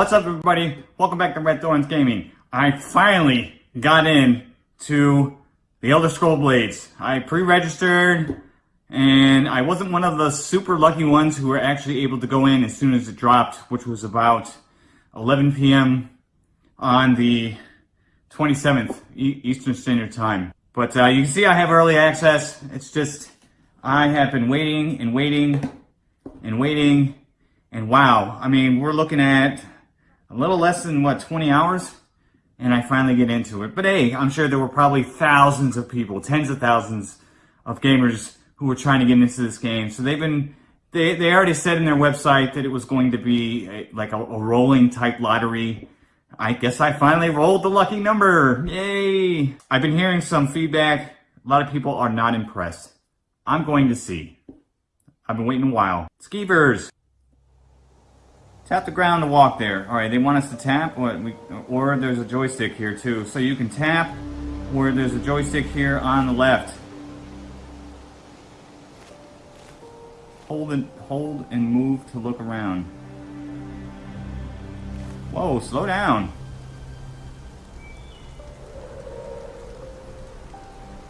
What's up everybody? Welcome back to Red Thorns Gaming. I finally got in to the Elder Scroll Blades. I pre-registered and I wasn't one of the super lucky ones who were actually able to go in as soon as it dropped, which was about 11 p.m. on the 27th Eastern Standard Time. But uh, you can see I have early access. It's just, I have been waiting and waiting and waiting and wow. I mean, we're looking at a little less than what 20 hours and I finally get into it. But hey, I'm sure there were probably thousands of people, tens of thousands of gamers who were trying to get into this game. So they've been, they, they already said in their website that it was going to be a, like a, a rolling type lottery. I guess I finally rolled the lucky number. Yay! I've been hearing some feedback. A lot of people are not impressed. I'm going to see. I've been waiting a while. Skeevers! Tap the ground to walk there. All right, they want us to tap, we, or there's a joystick here too. So you can tap where there's a joystick here on the left. Hold and, hold and move to look around. Whoa, slow down.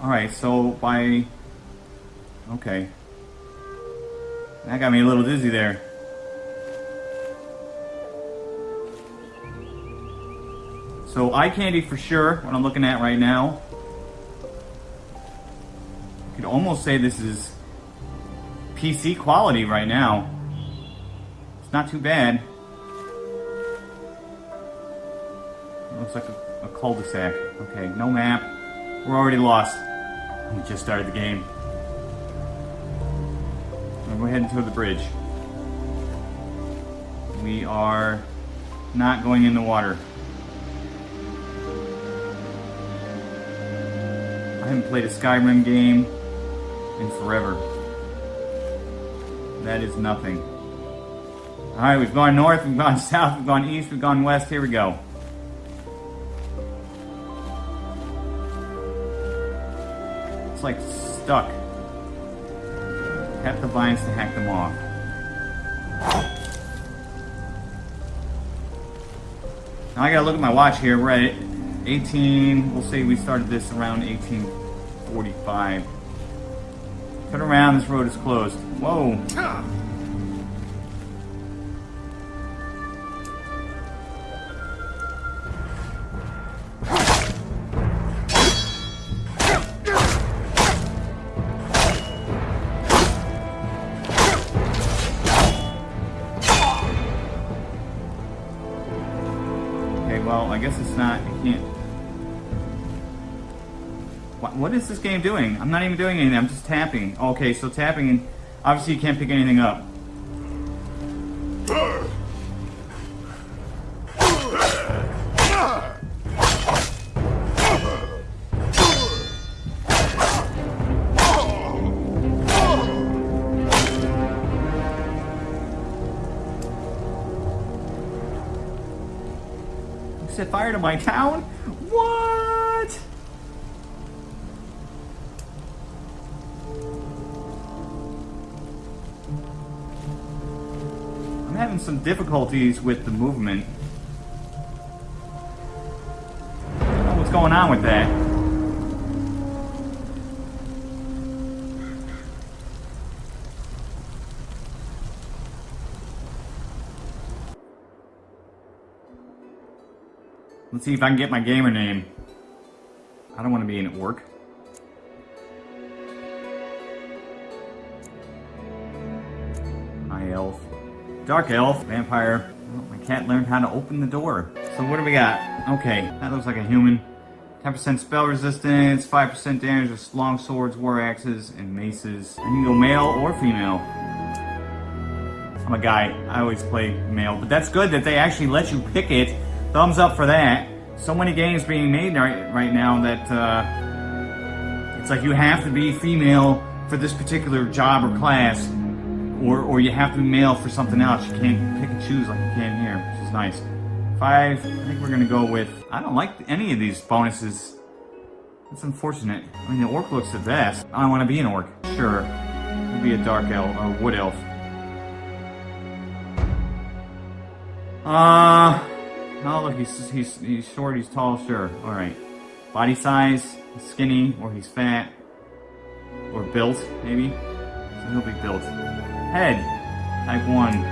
Alright, so by... Okay. That got me a little dizzy there. So eye candy for sure, what I'm looking at right now. You could almost say this is PC quality right now. It's not too bad. It looks like a, a cul-de-sac. Okay, no map. We're already lost. We just started the game. We're heading to the bridge. We are not going in the water. Haven't played a Skyrim game in forever. That is nothing. Alright, we've gone north, we've gone south, we've gone east, we've gone west. Here we go. It's like stuck. Tap the vines to hack them off. Now I gotta look at my watch here. We're at 18, we'll say we started this around 1845. Turn around, this road is closed. Whoa. Ah. What, is this game doing? I'm not even doing anything. I'm just tapping. Okay, so tapping, and obviously you can't pick anything up. set fire to my town? What? Some difficulties with the movement. What's going on with that. Let's see if I can get my gamer name. I don't want to be in at work. High elf. Dark Elf, Vampire. Oh, my cat learned how to open the door. So what do we got? Okay, that looks like a human. 10% spell resistance, 5% damage with long swords, war axes, and maces. And you can go male or female. I'm a guy. I always play male. But that's good that they actually let you pick it. Thumbs up for that. So many games being made right, right now that uh, it's like you have to be female for this particular job or class or, or you have to be male for something else. You can't pick and choose like you can here, which is nice. Five, I think we're gonna go with, I don't like any of these bonuses. That's unfortunate. I mean, the orc looks the best. I don't want to be an orc. Sure. We'll be a dark elf, or wood elf. Uh, oh look, he's, he's, he's short, he's tall, sure. Alright. Body size, skinny, or he's fat. Or built, maybe. So he'll be built. Head, type 1.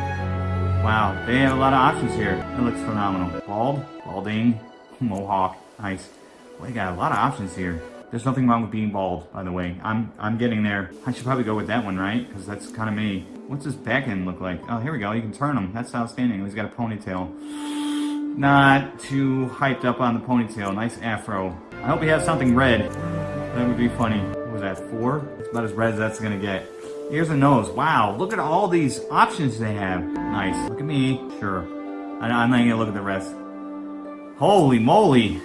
Wow, they have a lot of options here. It looks phenomenal. Bald, balding, mohawk, nice. Well, they got a lot of options here. There's nothing wrong with being bald, by the way. I'm I'm getting there. I should probably go with that one, right? Because that's kind of me. What's his back end look like? Oh, here we go. You can turn him. That's outstanding. He's got a ponytail. Not too hyped up on the ponytail. Nice afro. I hope he has something red. That would be funny. What was that, four? It's about as red as that's gonna get. Here's a nose. Wow, look at all these options they have. Nice. Look at me. Sure. I'm not gonna look at the rest. Holy moly.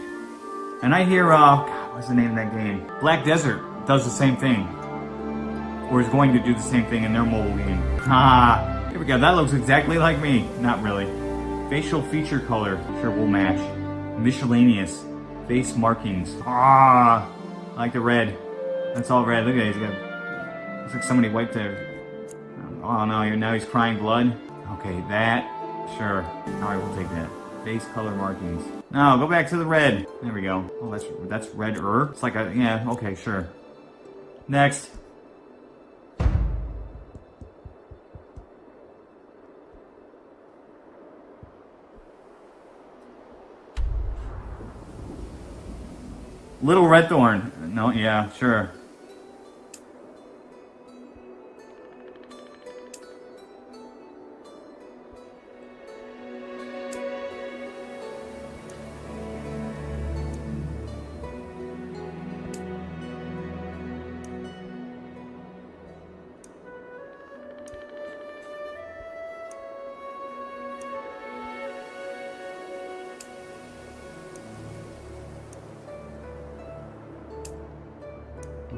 And I hear, uh, God, what's the name of that game? Black Desert does the same thing. Or is going to do the same thing in their mobile game. Ah, here we go. That looks exactly like me. Not really. Facial feature color. Sure, we'll match. Miscellaneous. Face markings. Ah, I like the red. That's all red. Look at it. He's got, looks like somebody wiped their... Oh no, now he's crying blood. Okay, that. Sure. Alright, we'll take that. Face color markings. No, go back to the red. There we go. Oh, that's that's red-er. It's like a, yeah, okay, sure. Next. Little Red Thorn. No, yeah, sure.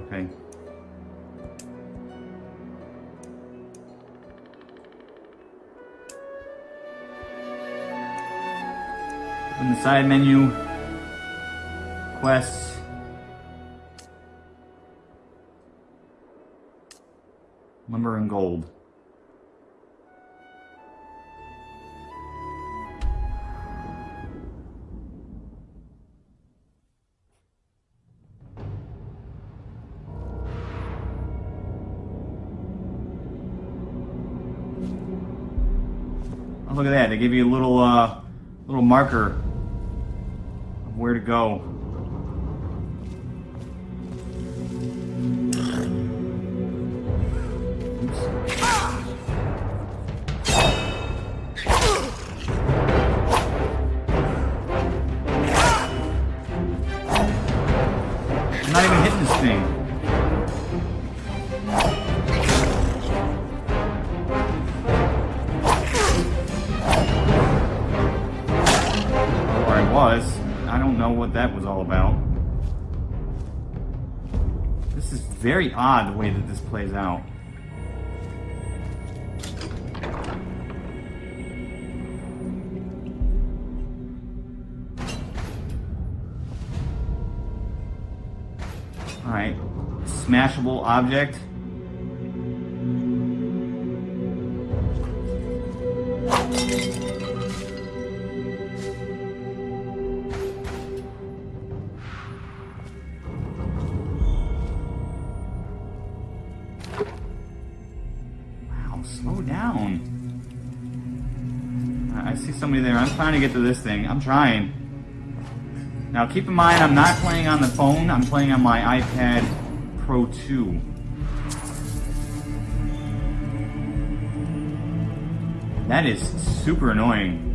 Okay. In the side menu, quests, lumber and gold. They give you a little, uh, little marker of where to go. Is very odd the way that this plays out. Alright. Smashable object. To get to this thing. I'm trying. Now keep in mind, I'm not playing on the phone. I'm playing on my iPad Pro 2. That is super annoying.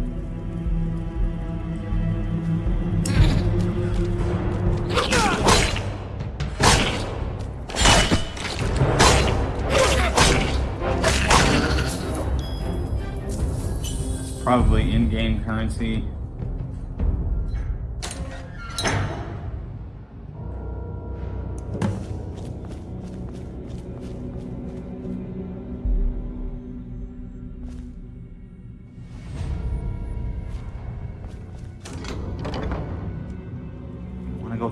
Probably in-game currency.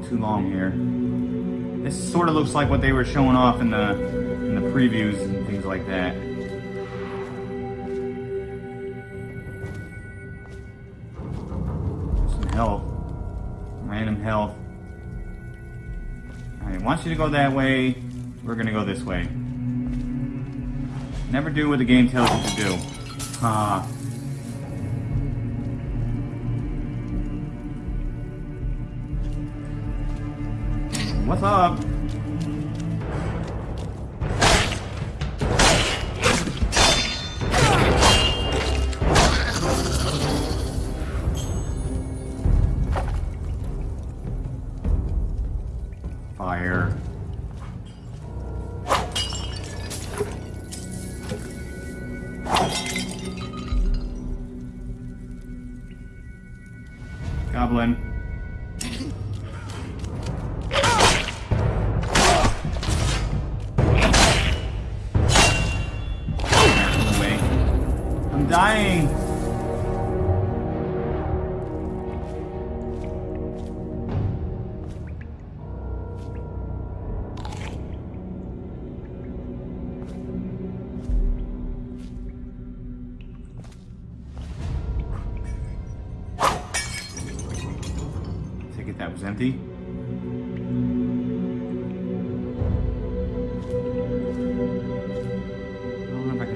Too long here. This sort of looks like what they were showing off in the in the previews and things like that. Random health. Alright, wants you to go that way. We're gonna go this way. Never do what the game tells you to do. Ah. What's up? Goblin. I'm dying.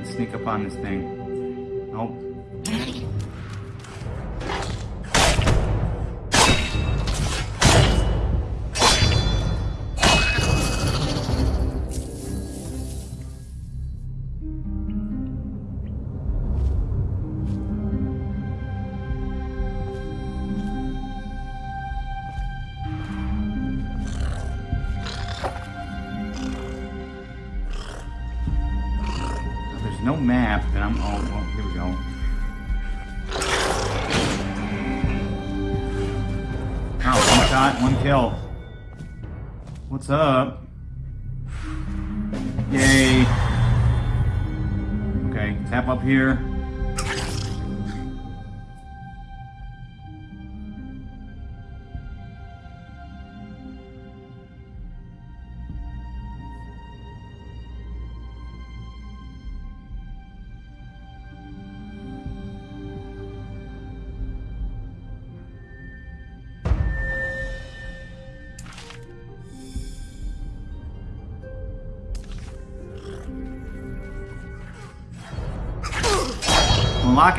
Sneak up on this thing. Nope. Okay, tap up here.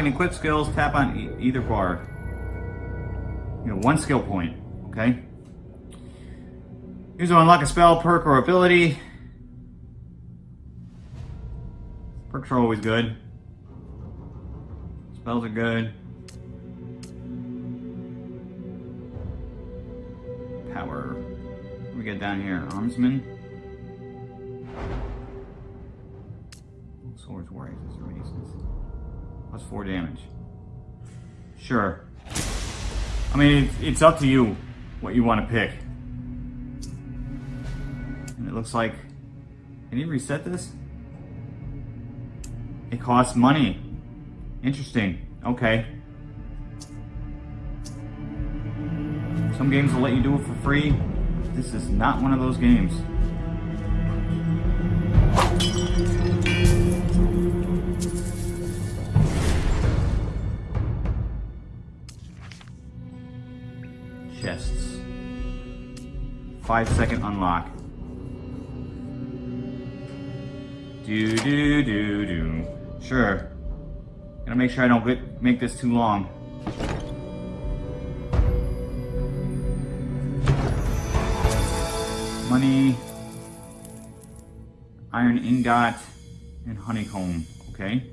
And equip skills, tap on e either bar. You know, one skill point, okay? Use to unlock a spell, perk, or ability. Perks are always good. Spells are good. Power. What we get down here? Armsman. Swords, warriors, races. Plus four damage. Sure. I mean, it's, it's up to you what you want to pick. And it looks like... Can you reset this? It costs money. Interesting. Okay. Some games will let you do it for free. This is not one of those games. Five second unlock. Do do do do. Sure. Gotta make sure I don't make this too long. Money, iron ingot, and honeycomb. Okay.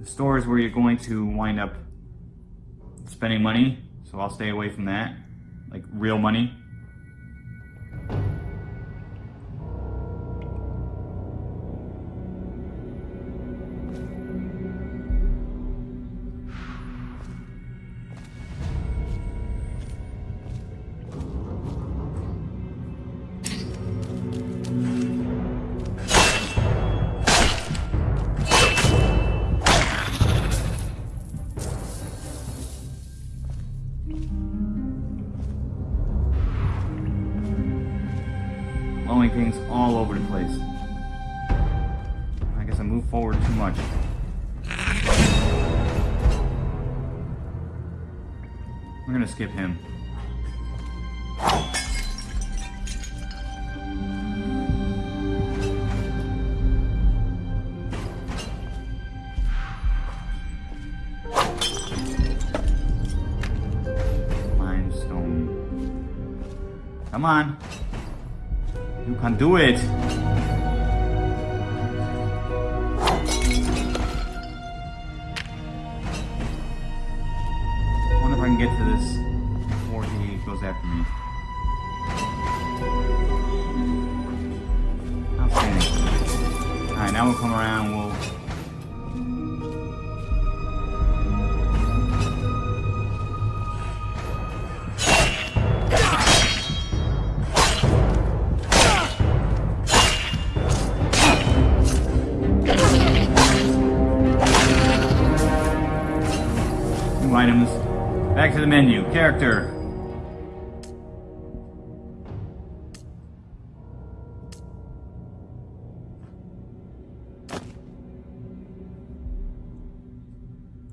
The store is where you're going to wind up spending money, so I'll stay away from that. Like real money. We're gonna skip him. Come on. You can do it. Back to the menu. Character.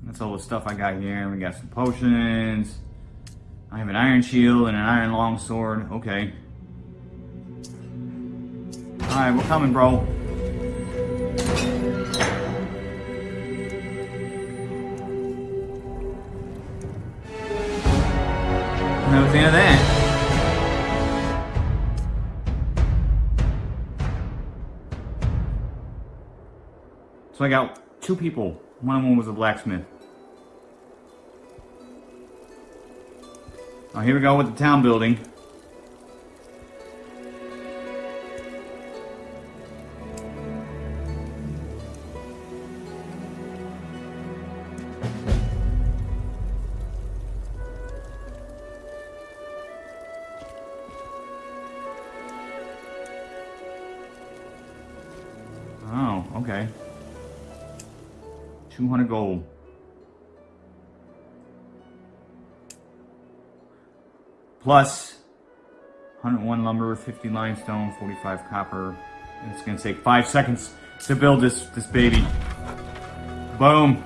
That's all the stuff I got here. We got some potions. I have an iron shield and an iron longsword. Okay. Alright, we're coming, bro. That of that. So I got two people. One of them was a blacksmith. Oh, here we go with the town building. 200 gold. Plus 101 lumber, 50 limestone, 45 copper. And it's gonna take five seconds to build this, this baby. Boom.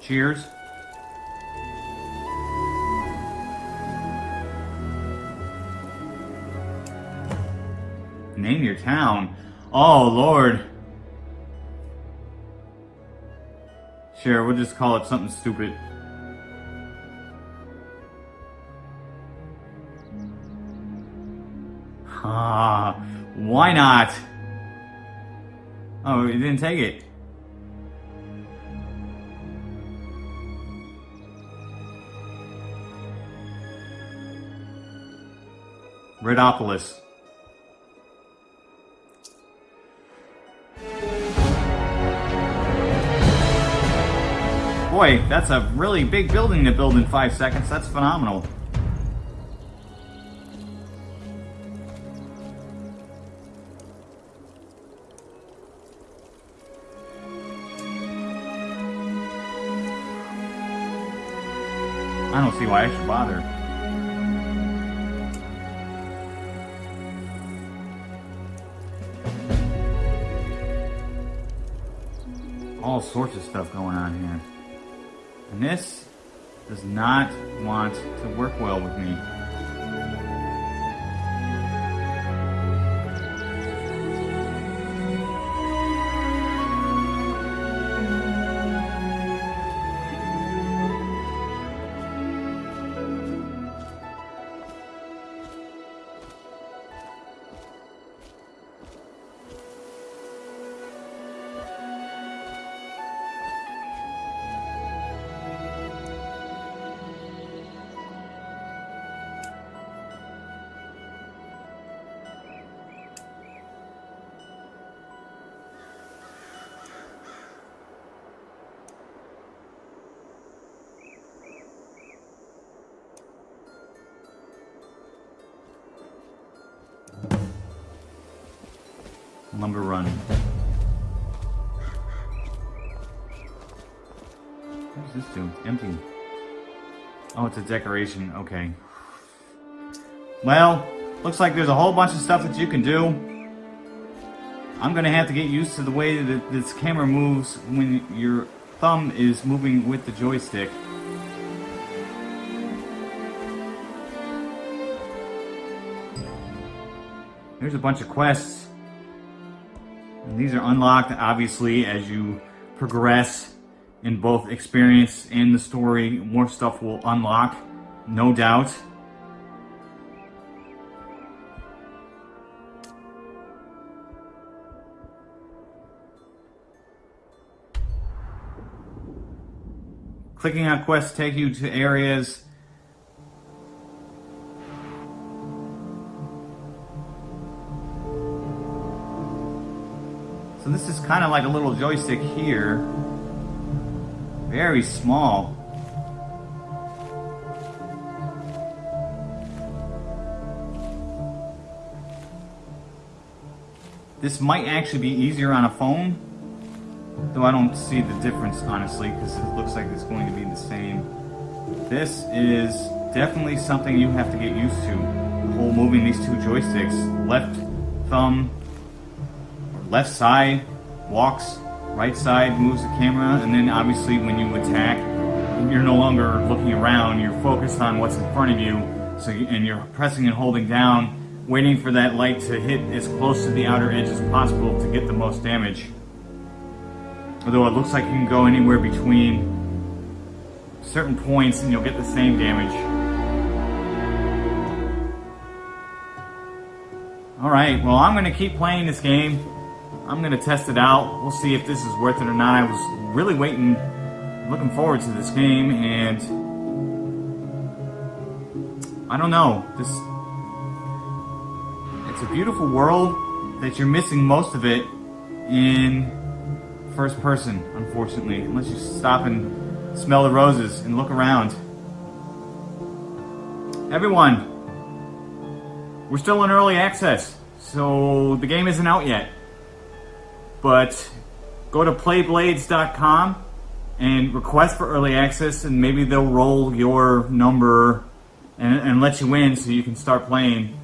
Cheers. Name your town. Oh, Lord. Sure, we'll just call it something stupid. Ah, why not? Oh, you didn't take it. Redopolis. Boy, that's a really big building to build in five seconds. That's phenomenal. I don't see why I should bother. All sorts of stuff going on here. And this does not want to work well with me. Lumber Run. What does this do? Empty. Oh, it's a decoration. Okay. Well, looks like there's a whole bunch of stuff that you can do. I'm gonna have to get used to the way that this camera moves when your thumb is moving with the joystick. There's a bunch of quests. These are unlocked, obviously, as you progress in both experience and the story. More stuff will unlock, no doubt. Clicking on quests take you to areas this is kind of like a little joystick here. Very small. This might actually be easier on a phone, though I don't see the difference honestly, because it looks like it's going to be the same. This is definitely something you have to get used to. The whole moving these two joysticks, left thumb left side walks, right side moves the camera, and then obviously when you attack, you're no longer looking around, you're focused on what's in front of you, so you, and you're pressing and holding down, waiting for that light to hit as close to the outer edge as possible to get the most damage. Although it looks like you can go anywhere between certain points and you'll get the same damage. Alright, well I'm going to keep playing this game. I'm gonna test it out. We'll see if this is worth it or not. I was really waiting, looking forward to this game, and I don't know. This it's a beautiful world that you're missing most of it in first person, unfortunately, unless you stop and smell the roses and look around. Everyone, we're still in early access, so the game isn't out yet. But go to playblades.com and request for early access and maybe they'll roll your number and, and let you in so you can start playing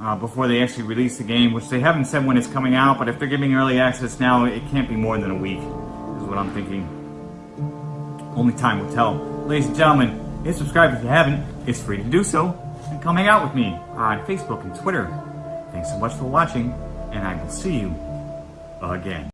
uh, before they actually release the game, which they haven't said when it's coming out, but if they're giving early access now, it can't be more than a week, is what I'm thinking. Only time will tell. Ladies and gentlemen, hit subscribe if you haven't. It's free to do so. And come hang out with me on Facebook and Twitter. Thanks so much for watching, and I will see you again.